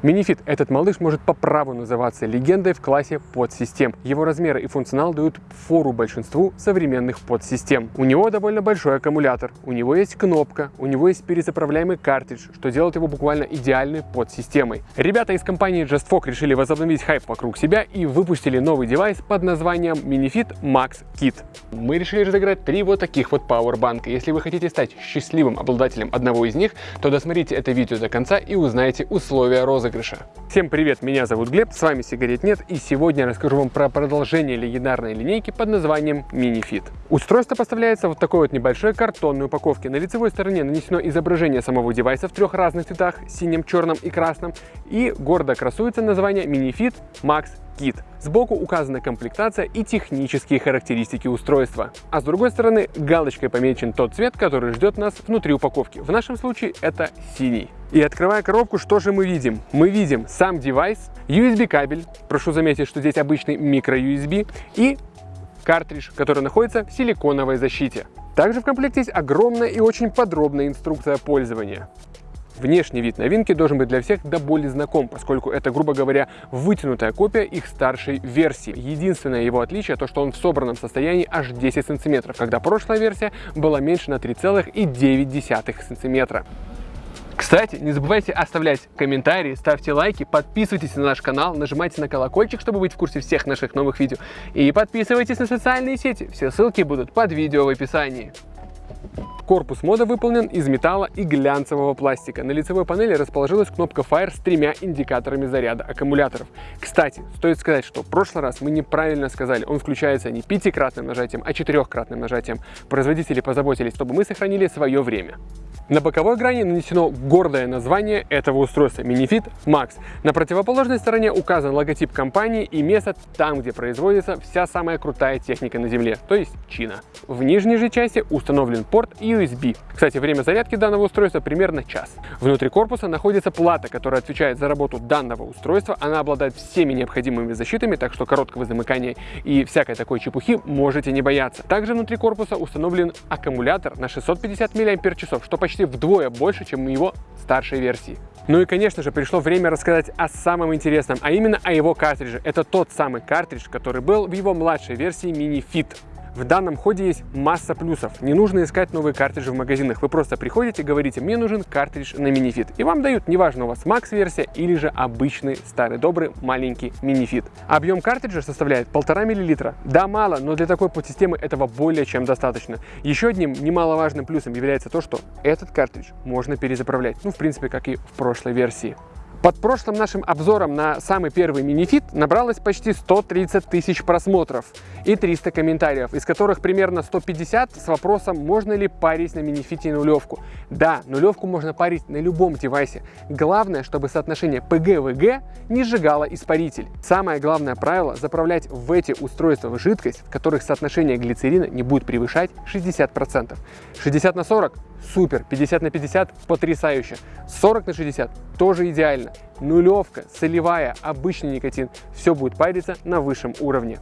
Минифит, этот малыш может по праву называться легендой в классе подсистем. Его размеры и функционал дают фору большинству современных подсистем. У него довольно большой аккумулятор, у него есть кнопка, у него есть перезаправляемый картридж, что делает его буквально идеальной подсистемой. Ребята из компании JustFoc решили возобновить хайп вокруг себя и выпустили новый девайс под названием Minifit Max Kit. Мы решили разыграть три вот таких вот пауэрбанка. Если вы хотите стать счастливым обладателем одного из них, то досмотрите это видео до конца и узнаете условия розыгрыша. Всем привет, меня зовут Глеб, с вами Сигарет Нет, и сегодня я расскажу вам про продолжение легендарной линейки под названием Minifit. Устройство поставляется в вот такой вот небольшой картонной упаковке. На лицевой стороне нанесено изображение самого девайса в трех разных цветах, синим, черном и красном, и гордо красуется название Minifit Max Kit. Сбоку указана комплектация и технические характеристики устройства. А с другой стороны галочкой помечен тот цвет, который ждет нас внутри упаковки. В нашем случае это синий. И открывая коробку, что же мы видим? Мы видим сам девайс, USB кабель, прошу заметить, что здесь обычный микро-USB, и картридж, который находится в силиконовой защите. Также в комплекте есть огромная и очень подробная инструкция пользования. Внешний вид новинки должен быть для всех до боли знаком, поскольку это, грубо говоря, вытянутая копия их старшей версии. Единственное его отличие то, что он в собранном состоянии аж 10 сантиметров, когда прошлая версия была меньше на 3,9 сантиметра. Кстати, не забывайте оставлять комментарии, ставьте лайки, подписывайтесь на наш канал, нажимайте на колокольчик, чтобы быть в курсе всех наших новых видео. И подписывайтесь на социальные сети, все ссылки будут под видео в описании. Корпус мода выполнен из металла и глянцевого пластика. На лицевой панели расположилась кнопка Fire с тремя индикаторами заряда аккумуляторов. Кстати, стоит сказать, что в прошлый раз мы неправильно сказали, он включается не пятикратным нажатием, а четырехкратным нажатием. Производители позаботились, чтобы мы сохранили свое время. На боковой грани нанесено гордое название этого устройства Minifit Max. На противоположной стороне указан логотип компании и место там, где производится вся самая крутая техника на Земле, то есть Чина. В нижней же части установлен порт USB. Кстати, время зарядки данного устройства примерно час. Внутри корпуса находится плата, которая отвечает за работу данного устройства. Она обладает всеми необходимыми защитами, так что короткого замыкания и всякой такой чепухи можете не бояться. Также внутри корпуса установлен аккумулятор на 650 мАч, что почти вдвое больше, чем у его старшей версии. Ну и, конечно же, пришло время рассказать о самом интересном, а именно о его картридже. Это тот самый картридж, который был в его младшей версии Mini Fit. В данном ходе есть масса плюсов. Не нужно искать новые картриджи в магазинах. Вы просто приходите, говорите, мне нужен картридж на минифит. И вам дают, неважно у вас макс-версия или же обычный старый добрый маленький минифит. Объем картриджа составляет 1,5 мл. Да, мало, но для такой подсистемы этого более чем достаточно. Еще одним немаловажным плюсом является то, что этот картридж можно перезаправлять. Ну, в принципе, как и в прошлой версии. Под прошлым нашим обзором на самый первый минифит набралось почти 130 тысяч просмотров и 300 комментариев, из которых примерно 150 с вопросом, можно ли парить на минифите нулевку. Да, нулевку можно парить на любом девайсе. Главное, чтобы соотношение PG-VG не сжигало испаритель. Самое главное правило – заправлять в эти устройства жидкость, в которых соотношение глицерина не будет превышать 60%. 60 на 40 супер, 50 на 50 потрясающе, 40 на 60 тоже идеально, нулевка, солевая, обычный никотин, все будет париться на высшем уровне.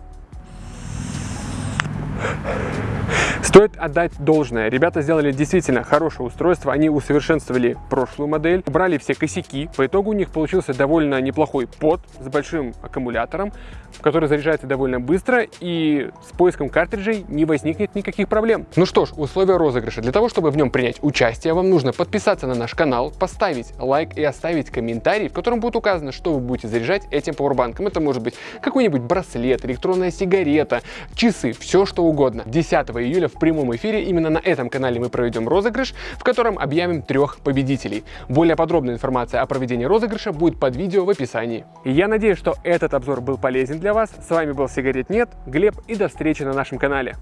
Стоит отдать должное. Ребята сделали действительно хорошее устройство. Они усовершенствовали прошлую модель, убрали все косяки. По итогу у них получился довольно неплохой под с большим аккумулятором, который заряжается довольно быстро и с поиском картриджей не возникнет никаких проблем. Ну что ж, условия розыгрыша. Для того, чтобы в нем принять участие, вам нужно подписаться на наш канал, поставить лайк и оставить комментарий, в котором будет указано, что вы будете заряжать этим пауэрбанком. Это может быть какой-нибудь браслет, электронная сигарета, часы, все что угодно. 10 июля в прямом эфире именно на этом канале мы проведем розыгрыш, в котором объявим трех победителей. Более подробная информация о проведении розыгрыша будет под видео в описании. Я надеюсь, что этот обзор был полезен для вас. С вами был Сигарет Нет, Глеб и до встречи на нашем канале.